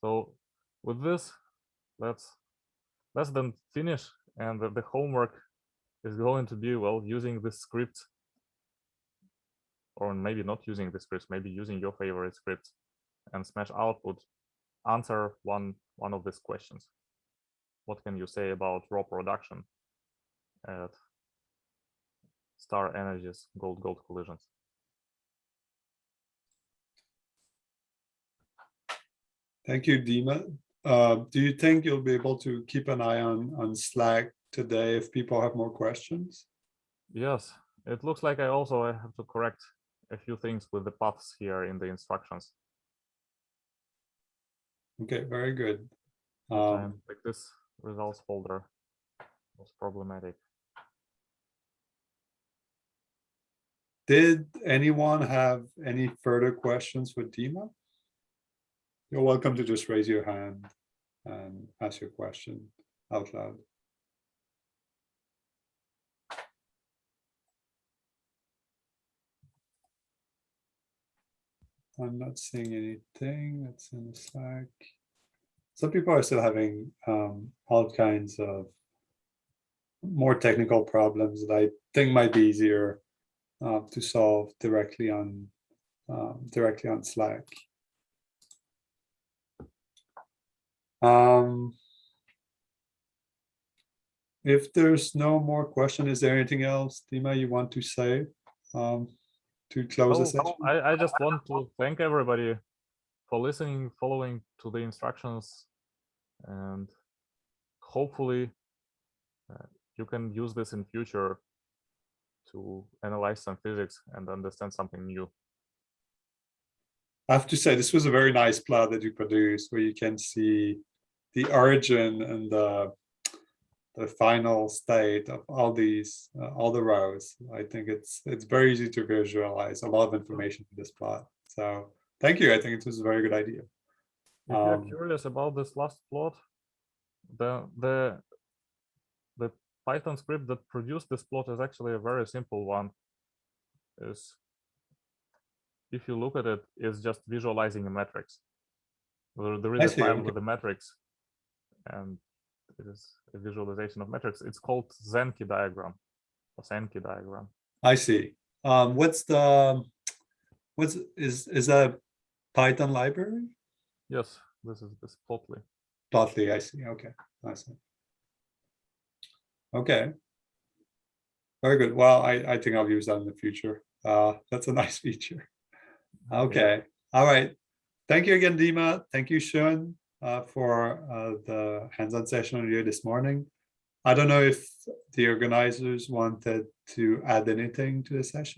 So with this, let's let's then finish, and the, the homework is going to be well using this script, or maybe not using the script, maybe using your favorite script, and smash output answer one one of these questions what can you say about rho production at STAR energies gold gold collisions Thank you, Dima. Uh, do you think you'll be able to keep an eye on, on Slack today if people have more questions? yes it looks like i also have to correct a few things with the paths here in the instructions Okay, very good. Um, like this results folder was problematic Did anyone have any further questions for Dima? You're welcome to just raise your hand and ask your question out loud. I'm not seeing anything that's in Slack. Some people are still having um, all kinds of more technical problems that I think might be easier uh, to solve directly on um, directly on Slack. Um, if there's no more question, is there anything else, Dima, you want to say um, to close the Oh, session? I, I just want to thank everybody for listening, following to the instructions, and hopefully uh, you can use this in future to analyze some physics and understand something new. I have to say, this was a very nice plot that you produced where you can see the origin and the the final state of all these, uh, all the rhos. I think it's it's very easy to visualize a lot of information in this plot. So thank you. I think it was a very good idea. If you're Um, curious about this last plot, the the the Python script that produced this plot is actually a very simple one. Is if you look at it, it's just visualizing a matrix. There, there is a file with a matrix, and it is a visualization of metrics. It's called Zenki diagram or Sankey diagram. I see. Um, what's the, what's, is, is that a Python library? Yes, this is this plotly. Plotly, I see. Okay, I see. Okay. Very good. Well, I, I think I'll use that in the future. Uh, that's a [LAUGHS] nice feature. Okay, all right. Thank you again, Dima. Thank you, Sean, uh, for uh, the hands-on session here this morning. I don't know if the organizers wanted to add anything to the session.